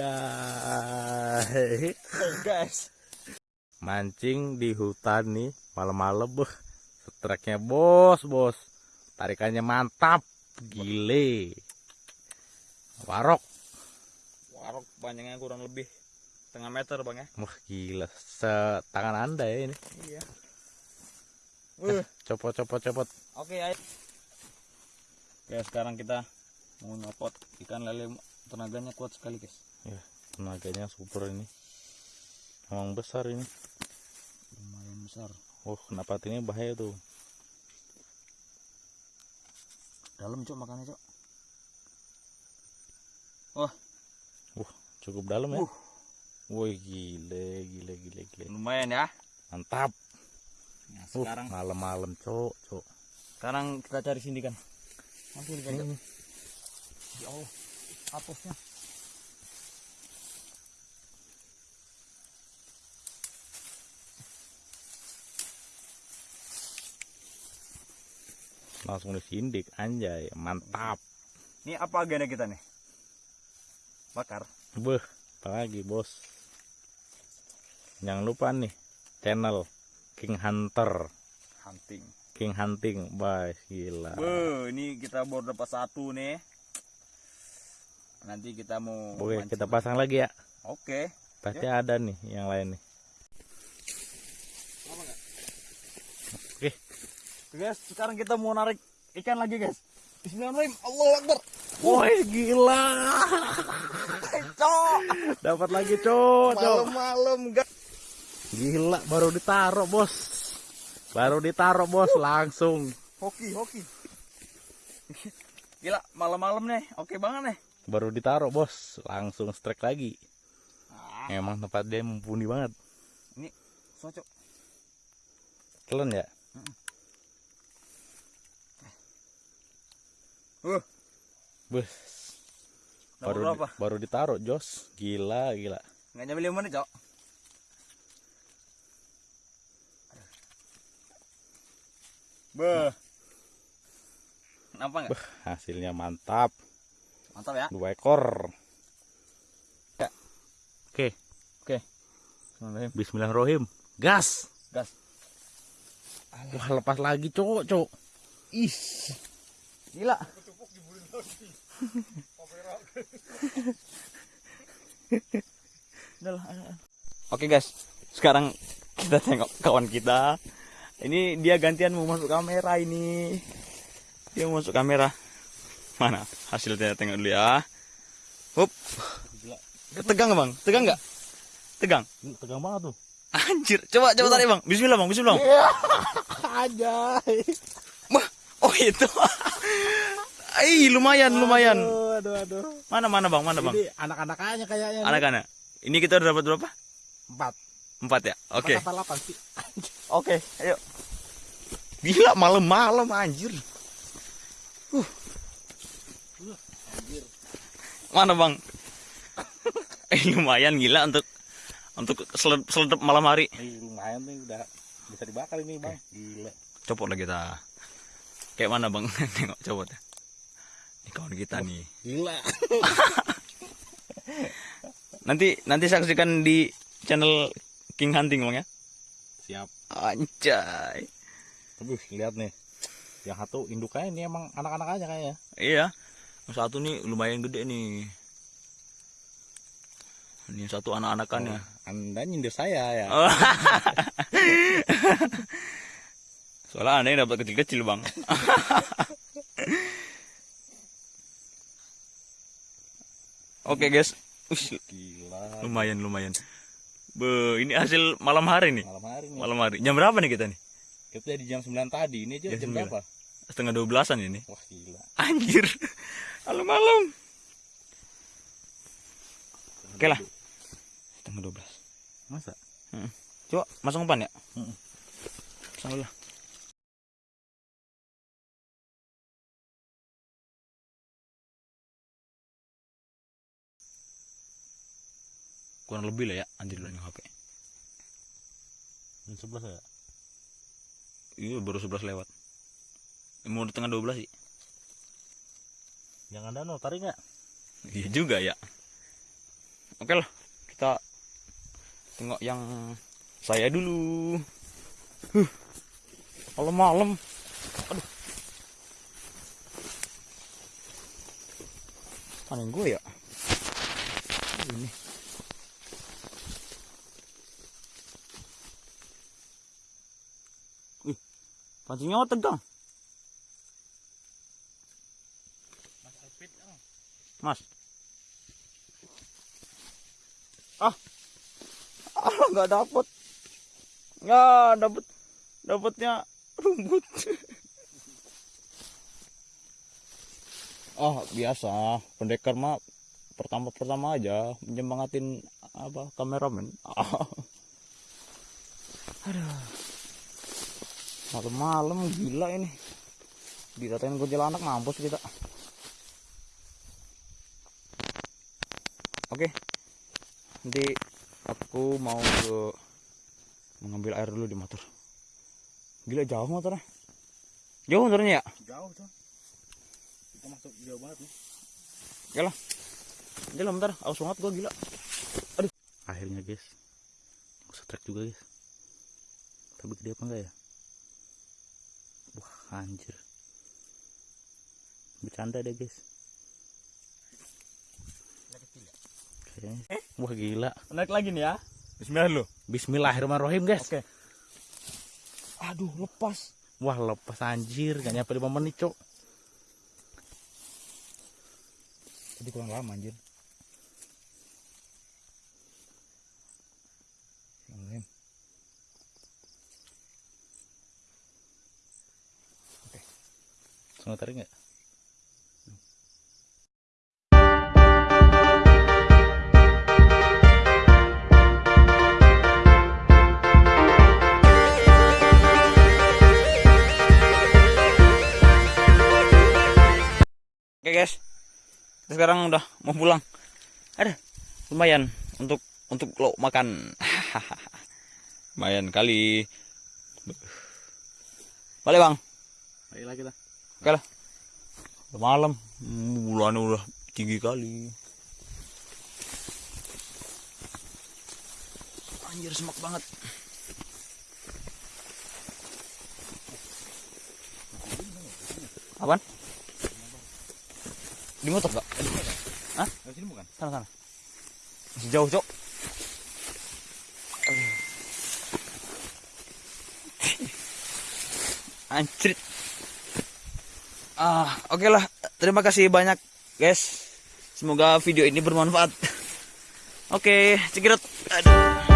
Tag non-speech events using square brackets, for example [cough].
[laughs] guys Mancing di hutan nih malam-malam beh. Streknya bos, bos. Tarikannya mantap. Gile. Warok. warok panjangnya kurang lebih setengah meter bang ya Wah, gila. Setangan Anda ya ini. iya Eh, copot, copot, copot. Oke, ayo. Oke, sekarang kita mau nyopot ikan lele tenaganya kuat sekali, guys. Tenaganya super ini. Emang besar ini. Lumayan besar. Oh, kenapa ini bahaya tuh. Dalam, Cok, makannya, Cok. Cukup dalam ya. Uh. Woi, gile, gile, gile, gile. Lumayan ya. Mantap. Nah, Uh, sekarang malam-malam, cok, cok. sekarang kita cari sini kan. Mampu. Ini. Ya Allah. Hapusnya. Langsung disindik, anjay. Mantap. Ini apa agenda kita nih? Bakar. Beh, apalagi bos. Jangan lupa nih, channel King Hunter. Hunting. King Hunting, bye, gila. Be, ini kita baru dapat satu nih. Nanti kita mau Oke, mancing. kita pasang lagi ya. Oke. Pasti ada nih yang lain nih. Oke, guys, sekarang kita mau narik ikan lagi, guys. Bismillahirrahmanirrahim. Allahu Akbar. woi gila. Cok, Dapat lagi, cok, cok. malam-malam, guys. Gila, baru ditaruh, bos. Baru ditaruh, bos, langsung. Hoki, hoki. [laughs] Gila, malam-malam nih. Oke banget nih. Baru ditaruh, bos, langsung strike lagi. Ah, Emang tempat dia mumpuni banget. cocok. Kelen ya? Uh, Bus. Nomor Baru, berapa? baru ditaruh, Jos. Gila, gila. nggak nyampe lima menit, Cok. Beh. Kenapa nggak? Hasilnya mantap. Mantap ya. Dua ekor. Ya. Oke, Bismillahirrahmanirrahim. bismillahirrahmanirrahim. Gas. Gas. Wah, lepas lagi, cok, cok. Ih. Gila. Oke guys, sekarang kita tengok kawan kita. Ini dia gantian mau masuk kamera ini. Dia mau masuk kamera. Mana hasilnya tengok dulu ya. Hup. Tegang bang? Tegang nggak? Tegang. Tegang banget tuh. Anjir, coba coba tarik bang. Bismillah bang, Bismillah. Bang. [laughs] Aja. Wah, oh itu. [laughs] Ih, lumayan, lumayan. Aduh, aduh. Mana mana bang, mana bang? Anak-anak aja kayaknya. Anak-anak. Ini kita udah dapat berapa? Empat. Empat ya. Oke. Empat apa delapan sih? Oke, ayo. Gila malam-malam anjir. Uh. Mana bang? [laughs] eh lumayan gila untuk untuk seled- seledep malam hari. Ini lumayan nih udah bisa dibakar ini bang. Gila. Copot lah kita. Kayak mana bang? [laughs] Tengok copot. Ini kawan kita nih. Gila. [laughs] Nanti nanti saksikan di channel King Hunting bang ya. Siap. Anjay. Aduh, lihat nih. Yang satu induknya ini emang anak-anak aja kayaknya. Iya. Yang satu nih lumayan gede nih. Ini satu anak-anakannya. Anda nyindir saya ya. Oh. [laughs] Soalnya anda yang dapat kecil-kecil bang. [laughs] Oke guys, Ush, Gila. lumayan lumayan. Be, ini hasil malam hari nih. Malam hari nih. Malam hari. Jam berapa nih kita nih? Kita di jam 9 tadi. Ini aja Jam jam, 9. berapa? Setengah dua belasan ini. Wah, gila. Anjir. Malam-malam. Oke lah. Setengah dua belas. Masa? Coba masuk umpan ya. Mm-mm. Sama lah. Kurang lebih lah ya anjir lu HP. Jam 11 ya? Iya baru 11 lewat. Mau di tengah 12 sih. Jangan dano, tarik nggak? Iya juga ya. Oke lah, kita tengok yang saya dulu huh. malam-malam aduh panen gue ya ini Wih, pancingnya tegang Mas. Ah. Ah, nggak dapet. Nggak dapet. Dapatnya rumput. oh, biasa. Pendekar mah pertama-pertama aja menyemangatin apa kameramen. Ah. Aduh. Malam-malam gila ini. Dikatain kuntilanak mampus kita. Oke. Nanti aku mau ke mengambil air dulu di motor. Gila jauh motornya. Jauh motornya ya? Jauh tuh. Kita masuk jauh banget nih. Yalah. Jalan bentar, aus banget gua gila. Akhirnya guys. Aku setrek juga guys. Tapi gede apa enggak ya? Wah anjir. Bercanda deh guys. Kayaknya. Wah gila. Naik lagi nih ya. Bismillah lu. Bismillahirrahmanirrahim guys. Oke. Aduh, lepas. Wah lepas anjir. Gak nyampe 5 menit cok. Tadi kurang lama anjir. Lain. Semua tarik nggak? Oke guys, kita sekarang udah mau pulang. Ada lumayan untuk untuk lo makan. [laughs] lumayan kali. Balik bang. Ayo lagi lah. Oke lah. Udah malam, bulan udah tinggi kali. Anjir semak banget. Apaan? Di motor gak? Hah? Dari sini bukan? Sana sana. Masih jauh, Cok. Anjrit. Ah, oke lah. Terima kasih banyak, guys. Semoga video ini bermanfaat. Oke, cekirut. Aduh.